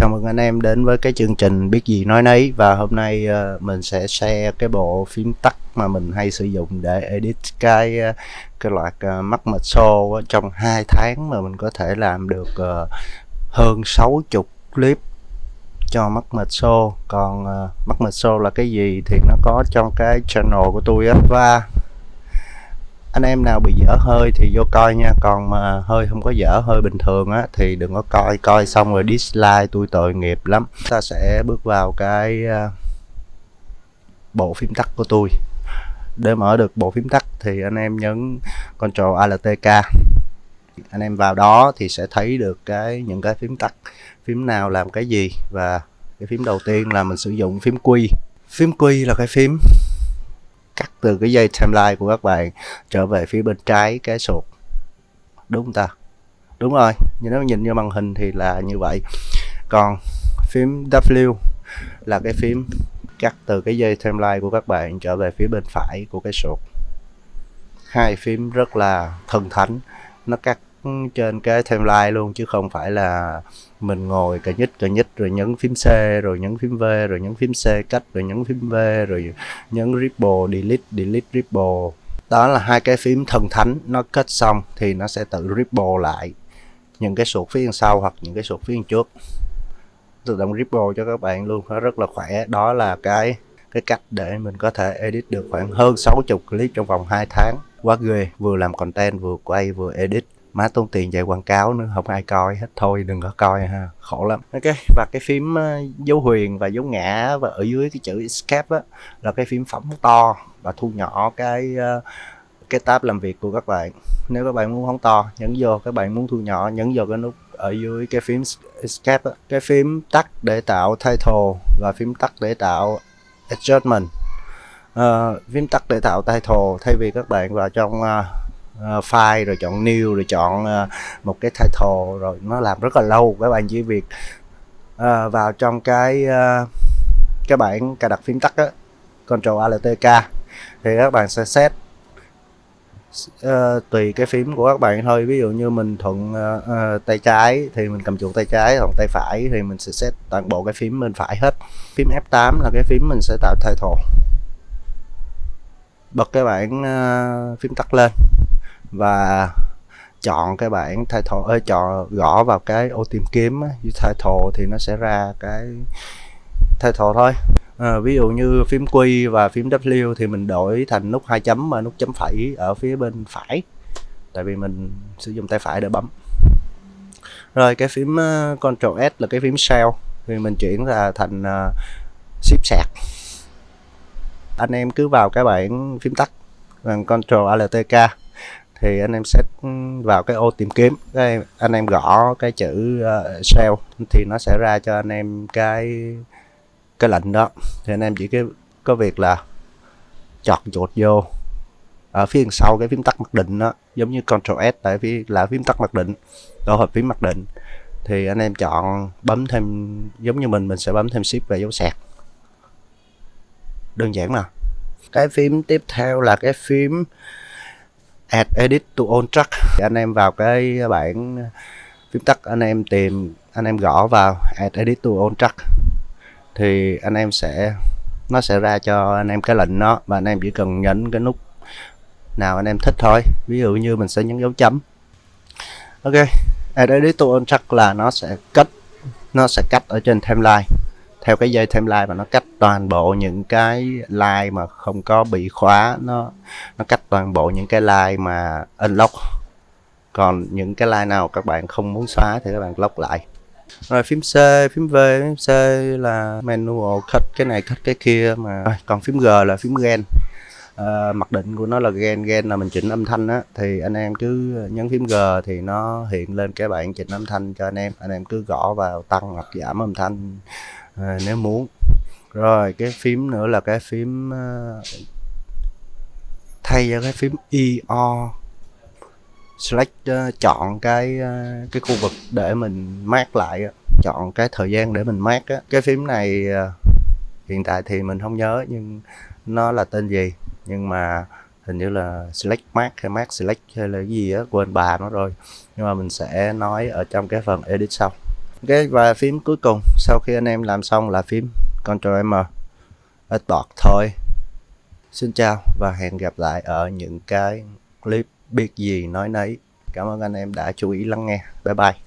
Chào mừng anh em đến với cái chương trình biết gì nói nấy. Và hôm nay uh, mình sẽ share cái bộ phím tắt mà mình hay sử dụng để edit cái uh, cái loạt uh, mắt mệt show trong hai tháng mà mình có thể làm được uh, hơn 60 clip cho mắt mệt show. Còn uh, mắt mệt show là cái gì thì nó có trong cái channel của tôi á. Và anh em nào bị dở hơi thì vô coi nha. Còn mà hơi không có dở, hơi bình thường á, thì đừng có coi. Coi xong rồi dislike tôi tội nghiệp lắm. Ta sẽ bước vào cái à, bộ phím tắt của tôi để mở được bộ phím tắt thì anh em nhấn Ctrl Alt K. Anh em vào đó thì sẽ thấy được cái, những cái phím tắt. Phím nào làm cái gì và cái phím đầu tiên là mình sử dụng phím Q. Phím Q là cái phím cắt từ cái dây timeline của các bạn trở về phía bên trái cái sụt đúng không ta? Đúng rồi, nhưng nếu nhìn như màn hình thì là như vậy. Còn phím W là cái phím cắt từ cái dây timeline của các bạn trở về phía bên phải của cái sụt hai phím rất là thần thánh, nó cắt trên cái timeline luôn, chứ không phải là mình ngồi cà nhích cà nhích rồi nhấn phím C, rồi nhấn phím V, rồi nhấn phím C cách, rồi nhấn phím V, rồi nhấn ripple, delete delete ripple. Đó là hai cái phím thần thánh, nó kết xong thì nó sẽ tự ripple lại những cái suột phía sau hoặc những cái suột phía trước. Tự động ripple cho các bạn luôn, nó rất là khỏe. Đó là cái cái cách để mình có thể edit được khoảng hơn 60 clip trong vòng 2 tháng. Quá ghê, vừa làm content, vừa quay, vừa edit má tốn tiền chạy quảng cáo nữa không ai coi hết. Thôi đừng có coi ha khổ lắm. Ok và cái phím ờ, dấu huyền và dấu ngã và ở dưới cái chữ escape á là cái phím phóng to và thu nhỏ cái ờ, cái tab làm việc của các bạn. Nếu các bạn muốn phóng to nhấn vô. Các bạn muốn thu nhỏ nhấn vô cái nút ở dưới cái phím escape á. cái phím tắt để tạo title và phím tắt để tạo adjustment uh, ờ, phím tắt để tạo title thay vì các bạn vào trong uh, uh, file rồi chọn new rồi chọn uh, một cái title rồi nó làm rất là lâu các bạn chỉ việc uh, vào trong cái uh, cái bảng cài đặt phím tắt á Ctrl Alt K thì các bạn sẽ set uh, tùy cái phím của các bạn thôi. Ví dụ như mình thuận uh, uh, tay trái thì mình cầm chuột tay trái còn tay phải thì mình sẽ set toàn bộ cái phím bên phải hết. Phím F8 là cái phím mình sẽ tạo title bật cái bảng uh, phím tắt lên và chọn cái bảng title ơi chọn gõ vào cái ô tìm kiếm á, với title thì nó sẽ ra cái title thôi. À, ví dụ như phím Q và phím W thì mình đổi thành nút hai chấm và nút chấm phẩy ở phía bên phải. Tại vì mình sử dụng tay phải để bấm. Rồi cái phím uh, Ctrl S là cái phím shell thì mình chuyển ra thành uh, ship sạc. Anh em cứ vào cái bảng phím tắt bằng Ctrl Alt K thì anh em sẽ vào cái ô tìm kiếm. Cái anh em gõ cái chữ uh, sale thì nó sẽ ra cho anh em cái cái lệnh đó. Thì anh em chỉ cái có việc là chọt chuột vô ở phía sau cái phím tắt mặc định đó giống như Ctrl S tại vì là phím tắt mặc định tổ hợp phím mặc định. Thì anh em chọn bấm thêm giống như mình mình sẽ bấm thêm shift về dấu sạc. Đơn giản mà. Cái phím tiếp theo là cái phím add edit to on track anh em vào cái bảng phím tắt, anh em tìm, anh em gõ vào add edit to on track thì anh em sẽ, nó sẽ ra cho anh em cái lệnh nó. và anh em chỉ cần nhấn cái nút nào anh em thích thôi. Ví dụ như mình sẽ nhấn dấu chấm. Ok add edit to on track là nó sẽ cách nó sẽ cắt ở trên timeline theo cái dây timeline và nó cách toàn bộ những cái line mà không có bị khóa nó nó cách toàn bộ những cái line mà unlock. Còn những cái line nào các bạn không muốn xóa thì các bạn lock lại. Rồi phím C, phím V, phím C là manual cut cái này cut cái kia mà. Còn phím G là phím gen à, ờ, mặc định của nó là gen gen là mình chỉnh âm thanh á. Thì anh em cứ nhấn phím G thì nó hiện lên cái bảng chỉnh âm thanh cho anh em. Anh em cứ gõ vào tăng hoặc giảm âm thanh à, nếu muốn. Rồi cái phím nữa là cái phím uh, thay cho cái phím io select uh, chọn cái uh, cái khu vực để mình mát lại chọn cái thời gian để mình mát á. Cái phím này uh, hiện tại thì mình không nhớ nhưng nó là tên gì. Nhưng mà hình như là select mát hay mát select hay là cái gì á quên bà nó rồi. Nhưng mà mình sẽ nói ở trong cái phần edit sau. Ok và phím cuối cùng. Sau khi anh em làm xong là phím Ctrl M. Export thôi. Xin chào và hẹn gặp lại ở những cái clip biết gì nói nấy. Cảm ơn anh em đã chú ý lắng nghe. Bye bye.